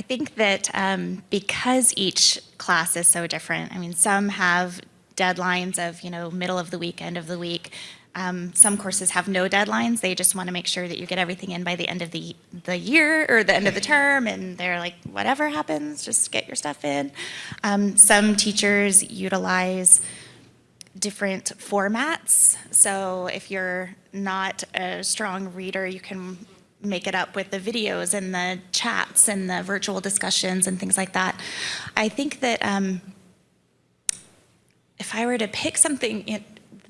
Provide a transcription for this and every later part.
I think that um, because each class is so different, I mean, some have deadlines of, you know, middle of the week, end of the week. Um, some courses have no deadlines. They just want to make sure that you get everything in by the end of the, the year or the end of the term. And they're like, whatever happens, just get your stuff in. Um, some teachers utilize different formats. So if you're not a strong reader, you can make it up with the videos and the chats and the virtual discussions and things like that. I think that um, if I were to pick something in,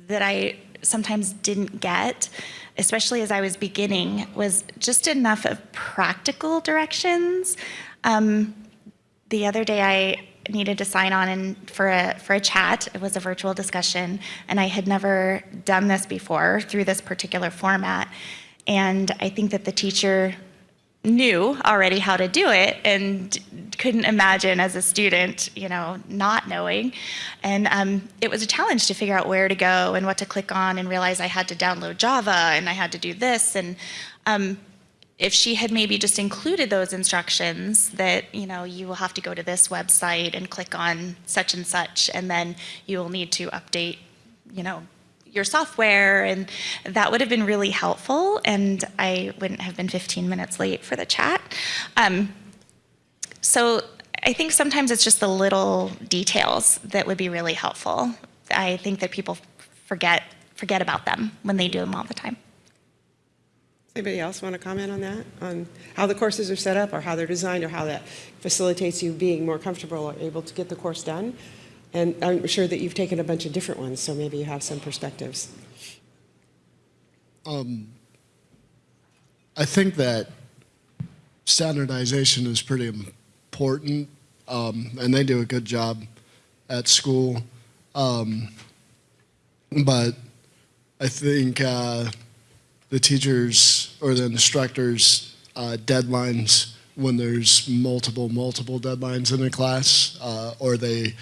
that I sometimes didn't get, especially as I was beginning, was just enough of practical directions. Um, the other day I needed to sign on and for a for a chat. It was a virtual discussion, and I had never done this before through this particular format. And I think that the teacher knew already how to do it and couldn't imagine as a student, you know, not knowing. And um, it was a challenge to figure out where to go and what to click on and realize I had to download Java and I had to do this. And um, if she had maybe just included those instructions that, you know, you will have to go to this website and click on such and such, and then you will need to update, you know, your software and that would have been really helpful and I wouldn't have been 15 minutes late for the chat. Um, so I think sometimes it's just the little details that would be really helpful. I think that people forget forget about them when they do them all the time. Anybody else want to comment on that? On how the courses are set up or how they're designed or how that facilitates you being more comfortable or able to get the course done? And I'm sure that you've taken a bunch of different ones, so maybe you have some perspectives. I think that standardization is pretty important, um, and they do a good job at school. Um, but I think uh, the teachers or the instructors' uh, deadlines when there's multiple, multiple deadlines in a class, uh, or they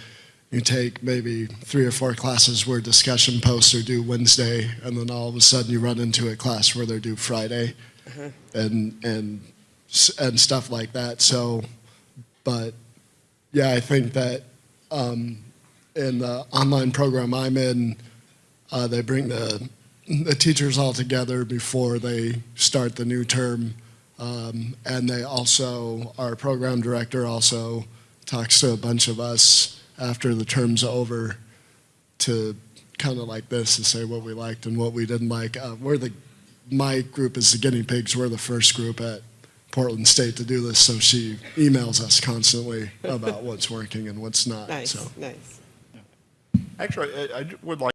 you take maybe three or four classes where discussion posts are due Wednesday, and then all of a sudden you run into a class where they're due Friday, and and and stuff like that. So, but yeah, I think that um, in the online program I'm in, uh, they bring the the teachers all together before they start the new term, um, and they also our program director also talks to a bunch of us after the term's over to kind of like this to say what we liked and what we didn't like. Uh, we're the my group is the guinea pigs. We're the first group at Portland State to do this, so she emails us constantly about what's working and what's not. Nice, So. nice. Actually, I I would like